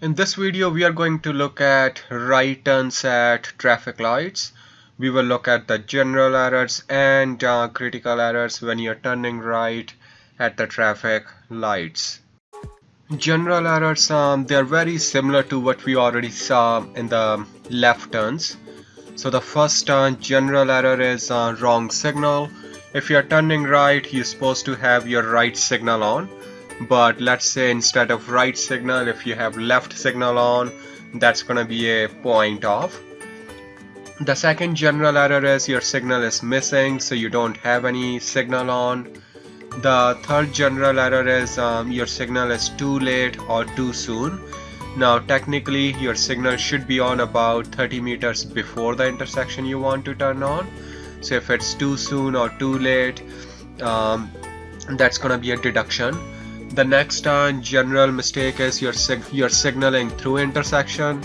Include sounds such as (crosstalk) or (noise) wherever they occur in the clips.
In this video we are going to look at right turns at traffic lights. We will look at the general errors and uh, critical errors when you're turning right at the traffic lights. General errors, um, they're very similar to what we already saw in the left turns. So the first uh, general error is uh, wrong signal. If you're turning right, you're supposed to have your right signal on but let's say instead of right signal if you have left signal on that's gonna be a point off. The second general error is your signal is missing so you don't have any signal on. The third general error is um, your signal is too late or too soon. Now technically your signal should be on about 30 meters before the intersection you want to turn on. So if it's too soon or too late um, that's gonna be a deduction the next general mistake is you're, sig signaling through intersection.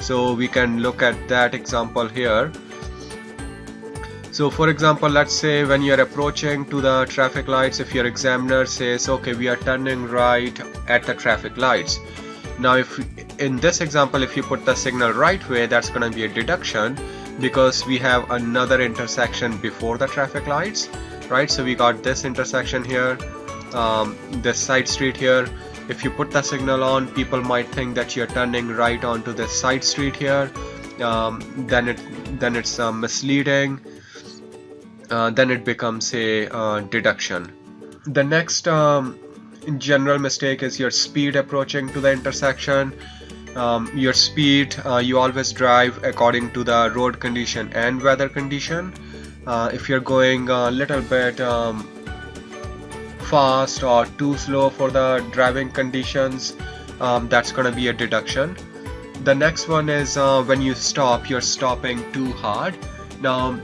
So we can look at that example here. So for example let's say when you're approaching to the traffic lights if your examiner says okay we are turning right at the traffic lights. Now if in this example if you put the signal right way that's going to be a deduction because we have another intersection before the traffic lights right? So we got this intersection here um, this side street here. If you put the signal on people might think that you're turning right onto this side street here. Um, then it then it's uh, misleading. Uh, then it becomes a uh, deduction. The next um, general mistake is your speed approaching to the intersection. Um, your speed uh, you always drive according to the road condition and weather condition. Uh, if you're going a little bit um, fast or too slow for the driving conditions um, that's gonna be a deduction. The next one is uh, when you stop you're stopping too hard. Now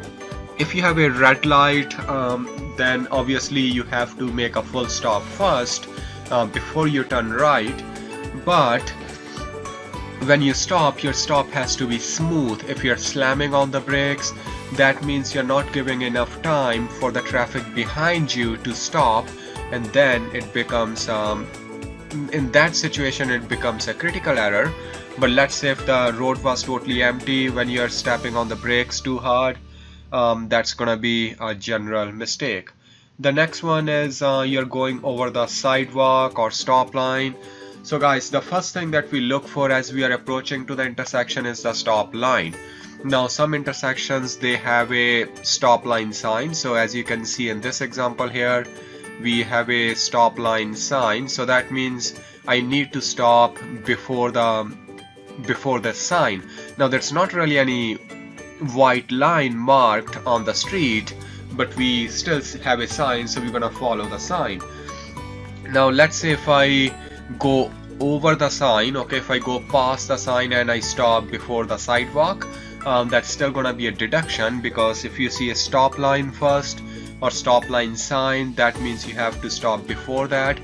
if you have a red light um, then obviously you have to make a full stop first uh, before you turn right. But when you stop your stop has to be smooth. If you're slamming on the brakes that means you're not giving enough time for the traffic behind you to stop and then it becomes um, in that situation it becomes a critical error. But let's say if the road was totally empty when you're stepping on the brakes too hard um, that's gonna be a general mistake. The next one is uh, you're going over the sidewalk or stop line. So guys the first thing that we look for as we are approaching to the intersection is the stop line. Now some intersections they have a stop line sign. So as you can see in this example here we have a stop line sign so that means I need to stop before the before the sign. Now there's not really any white line marked on the street but we still have a sign so we're gonna follow the sign. Now let's say if I go over the sign okay if I go past the sign and I stop before the sidewalk um, that's still gonna be a deduction because if you see a stop line first or stop line sign that means you have to stop before that.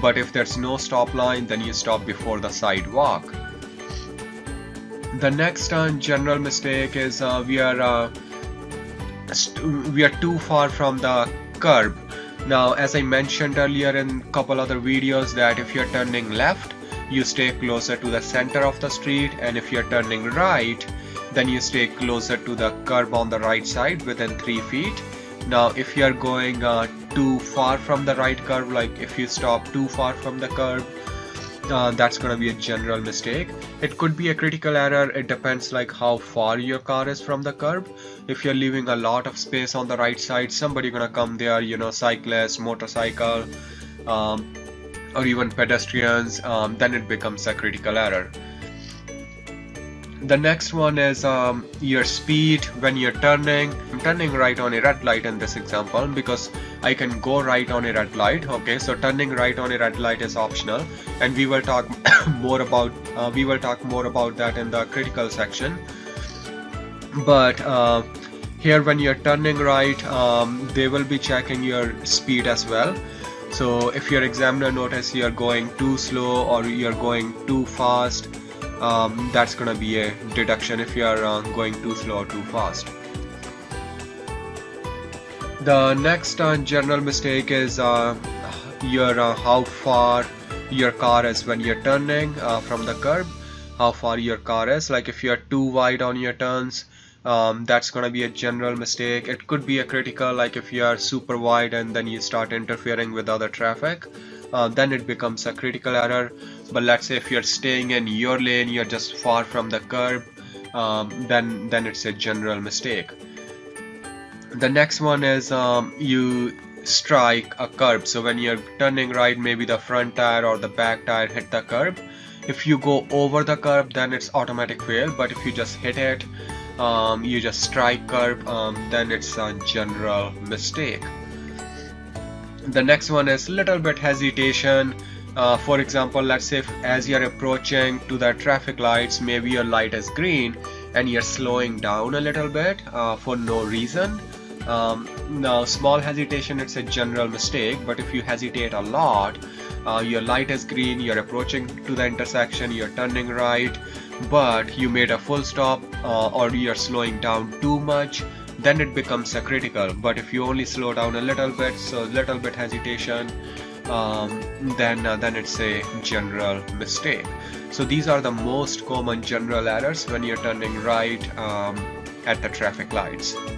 But if there's no stop line then you stop before the sidewalk. The next uh, general mistake is uh, we are uh, we are too far from the curb. Now as I mentioned earlier in a couple other videos that if you're turning left you stay closer to the center of the street and if you're turning right then you stay closer to the curb on the right side within 3 feet now if you are going uh, too far from the right curve like if you stop too far from the curve uh, that's gonna be a general mistake. It could be a critical error. It depends like how far your car is from the curb. If you're leaving a lot of space on the right side somebody gonna come there you know cyclist motorcycle um, or even pedestrians um, then it becomes a critical error the next one is um, your speed when you're turning. I'm turning right on a red light in this example because I can go right on a red light okay? So turning right on a red light is optional. And we will talk (coughs) more about uh, we will talk more about that in the critical section. But uh, here when you're turning right um, they will be checking your speed as well. So if your examiner notice you're going too slow or you're going too fast um, that's gonna be a deduction if you are uh, going too slow or too fast. The next uh, general mistake is uh, your uh, how far your car is when you're turning uh, from the curb how far your car is like if you're too wide on your turns um, that's gonna be a general mistake. It could be a critical like if you are super wide and then you start interfering with other traffic uh, then it becomes a critical error. But let's say if you're staying in your lane you're just far from the curb um, then then it's a general mistake. The next one is um, you strike a curb. So when you're turning right maybe the front tire or the back tire hit the curb. If you go over the curb then it's automatic fail. But if you just hit it um, you just strike curb um, then it's a general mistake. The next one is a little bit hesitation. Uh, for example let's say if, as you're approaching to the traffic lights maybe your light is green and you're slowing down a little bit uh, for no reason. Um, now small hesitation it's a general mistake but if you hesitate a lot uh, your light is green you're approaching to the intersection you're turning right but you made a full stop uh, or you're slowing down too much then it becomes a critical. But if you only slow down a little bit so little bit hesitation um, then uh, then it's a general mistake. So these are the most common general errors when you're turning right um, at the traffic lights